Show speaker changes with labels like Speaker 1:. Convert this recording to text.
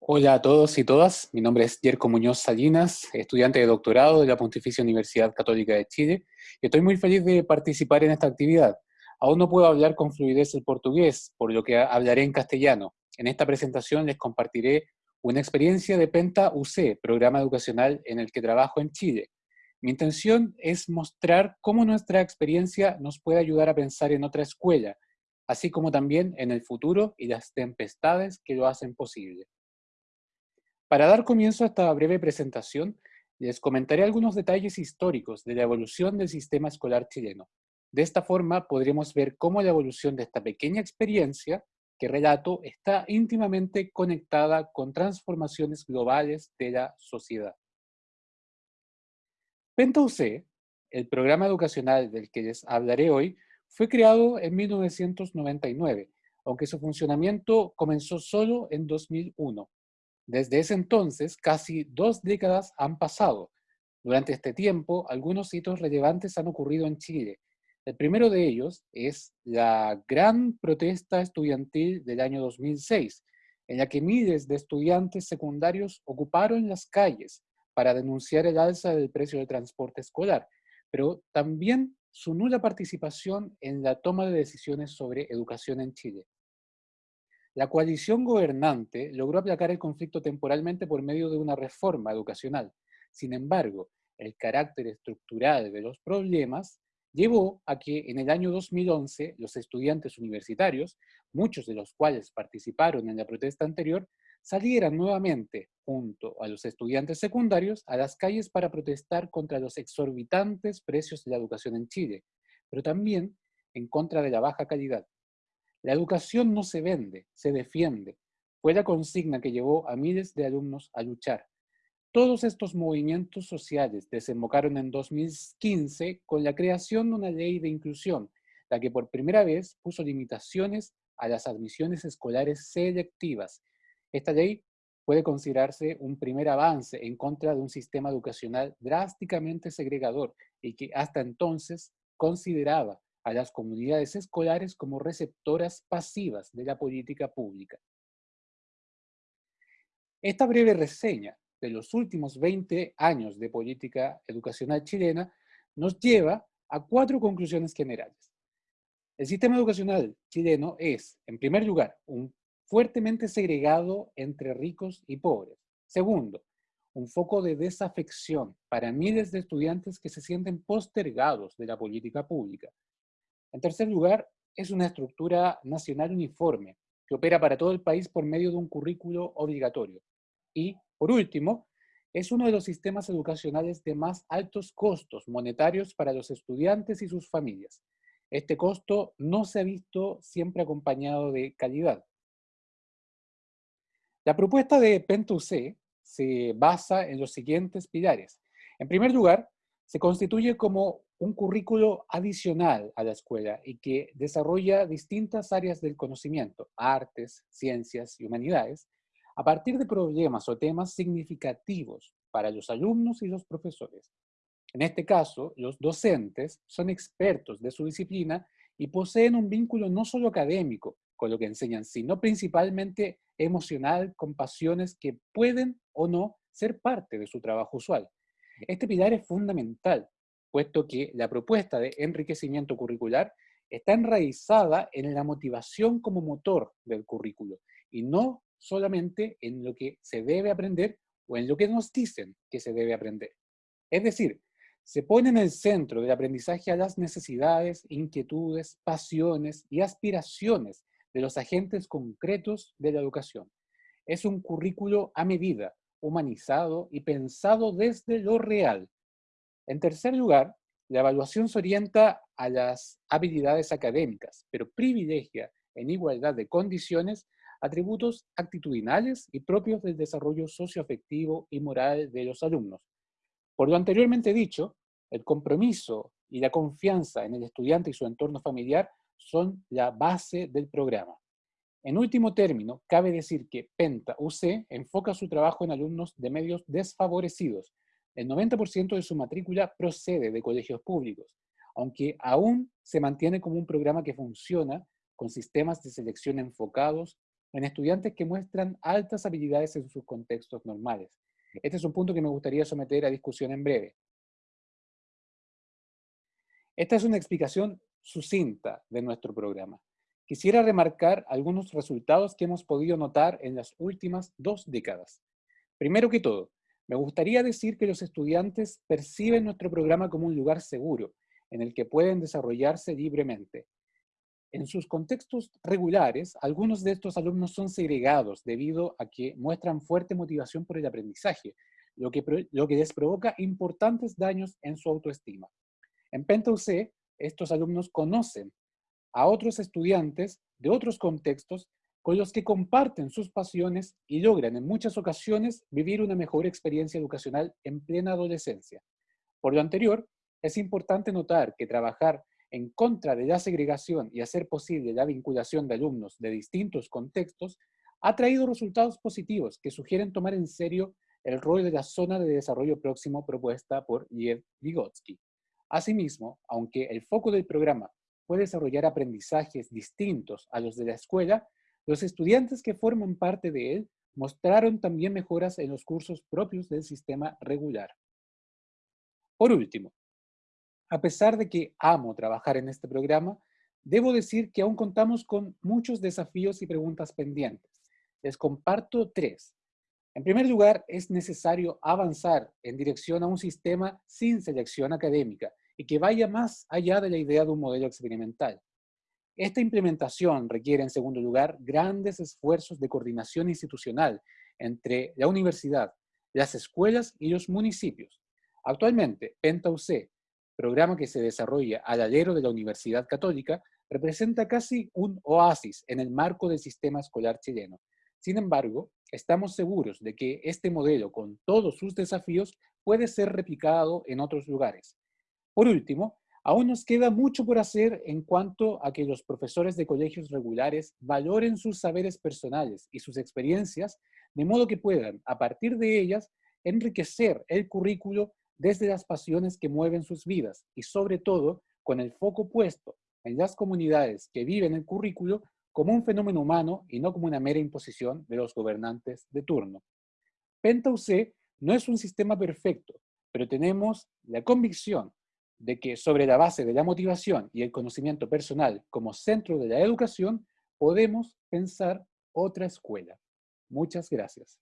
Speaker 1: Hola a todos y todas, mi nombre es Jerko Muñoz Salinas, estudiante de doctorado de la Pontificia Universidad Católica de Chile, y estoy muy feliz de participar en esta actividad. Aún no puedo hablar con fluidez el portugués, por lo que hablaré en castellano. En esta presentación les compartiré una experiencia de Penta UC, programa educacional en el que trabajo en Chile. Mi intención es mostrar cómo nuestra experiencia nos puede ayudar a pensar en otra escuela, así como también en el futuro y las tempestades que lo hacen posible. Para dar comienzo a esta breve presentación, les comentaré algunos detalles históricos de la evolución del sistema escolar chileno. De esta forma podremos ver cómo la evolución de esta pequeña experiencia que relato está íntimamente conectada con transformaciones globales de la sociedad. PentaUC, el programa educacional del que les hablaré hoy, fue creado en 1999, aunque su funcionamiento comenzó solo en 2001. Desde ese entonces, casi dos décadas han pasado. Durante este tiempo, algunos hitos relevantes han ocurrido en Chile. El primero de ellos es la gran protesta estudiantil del año 2006, en la que miles de estudiantes secundarios ocuparon las calles para denunciar el alza del precio del transporte escolar, pero también su nula participación en la toma de decisiones sobre educación en Chile. La coalición gobernante logró aplacar el conflicto temporalmente por medio de una reforma educacional. Sin embargo, el carácter estructural de los problemas llevó a que en el año 2011 los estudiantes universitarios, muchos de los cuales participaron en la protesta anterior, salieran nuevamente, junto a los estudiantes secundarios, a las calles para protestar contra los exorbitantes precios de la educación en Chile, pero también en contra de la baja calidad. La educación no se vende, se defiende. Fue la consigna que llevó a miles de alumnos a luchar. Todos estos movimientos sociales desembocaron en 2015 con la creación de una ley de inclusión, la que por primera vez puso limitaciones a las admisiones escolares selectivas. Esta ley puede considerarse un primer avance en contra de un sistema educacional drásticamente segregador y que hasta entonces consideraba a las comunidades escolares como receptoras pasivas de la política pública. Esta breve reseña de los últimos 20 años de política educacional chilena nos lleva a cuatro conclusiones generales. El sistema educacional chileno es, en primer lugar, un fuertemente segregado entre ricos y pobres. Segundo, un foco de desafección para miles de estudiantes que se sienten postergados de la política pública. En tercer lugar, es una estructura nacional uniforme que opera para todo el país por medio de un currículo obligatorio. Y, por último, es uno de los sistemas educacionales de más altos costos monetarios para los estudiantes y sus familias. Este costo no se ha visto siempre acompañado de calidad. La propuesta de PENTUC se basa en los siguientes pilares. En primer lugar, se constituye como un currículo adicional a la escuela y que desarrolla distintas áreas del conocimiento, artes, ciencias y humanidades, a partir de problemas o temas significativos para los alumnos y los profesores. En este caso, los docentes son expertos de su disciplina y poseen un vínculo no solo académico con lo que enseñan, sino principalmente emocional con pasiones que pueden o no ser parte de su trabajo usual. Este pilar es fundamental, puesto que la propuesta de enriquecimiento curricular está enraizada en la motivación como motor del currículo y no solamente en lo que se debe aprender o en lo que nos dicen que se debe aprender. Es decir, se pone en el centro del aprendizaje a las necesidades, inquietudes, pasiones y aspiraciones de los agentes concretos de la educación. Es un currículo a medida, humanizado y pensado desde lo real. En tercer lugar, la evaluación se orienta a las habilidades académicas, pero privilegia en igualdad de condiciones atributos actitudinales y propios del desarrollo socioafectivo y moral de los alumnos. Por lo anteriormente dicho, el compromiso y la confianza en el estudiante y su entorno familiar son la base del programa. En último término, cabe decir que Penta UC enfoca su trabajo en alumnos de medios desfavorecidos. El 90% de su matrícula procede de colegios públicos, aunque aún se mantiene como un programa que funciona con sistemas de selección enfocados en estudiantes que muestran altas habilidades en sus contextos normales. Este es un punto que me gustaría someter a discusión en breve. Esta es una explicación sucinta de nuestro programa. Quisiera remarcar algunos resultados que hemos podido notar en las últimas dos décadas. Primero que todo, me gustaría decir que los estudiantes perciben nuestro programa como un lugar seguro, en el que pueden desarrollarse libremente. En sus contextos regulares, algunos de estos alumnos son segregados debido a que muestran fuerte motivación por el aprendizaje, lo que, lo les provoca importantes daños en su autoestima. En PentaUC, estos alumnos conocen a otros estudiantes de otros contextos con los que comparten sus pasiones y logran en muchas ocasiones vivir una mejor experiencia educacional en plena adolescencia. Por lo anterior, es importante notar que trabajar en contra de la segregación y hacer posible la vinculación de alumnos de distintos contextos ha traído resultados positivos que sugieren tomar en serio el rol de la zona de desarrollo próximo propuesta por Liev Vygotsky. Asimismo, aunque el foco del programa puede desarrollar aprendizajes distintos a los de la escuela, los estudiantes que forman parte de él mostraron también mejoras en los cursos propios del sistema regular. Por último, a pesar de que amo trabajar en este programa, debo decir que aún contamos con muchos desafíos y preguntas pendientes. Les comparto tres. En primer lugar, es necesario avanzar en dirección a un sistema sin selección académica y que vaya más allá de la idea de un modelo experimental. Esta implementación requiere, en segundo lugar, grandes esfuerzos de coordinación institucional entre la universidad, las escuelas y los municipios. Actualmente, PentaUC, programa que se desarrolla al alero de la Universidad Católica, representa casi un oasis en el marco del sistema escolar chileno. Sin embargo, estamos seguros de que este modelo, con todos sus desafíos, puede ser replicado en otros lugares. Por último, Aún nos queda mucho por hacer en cuanto a que los profesores de colegios regulares valoren sus saberes personales y sus experiencias, de modo que puedan, a partir de ellas, enriquecer el currículo desde las pasiones que mueven sus vidas y sobre todo con el foco puesto en las comunidades que viven el currículo como un fenómeno humano y no como una mera imposición de los gobernantes de turno. PentaUC no es un sistema perfecto, pero tenemos la convicción de que sobre la base de la motivación y el conocimiento personal como centro de la educación, podemos pensar otra escuela. Muchas gracias.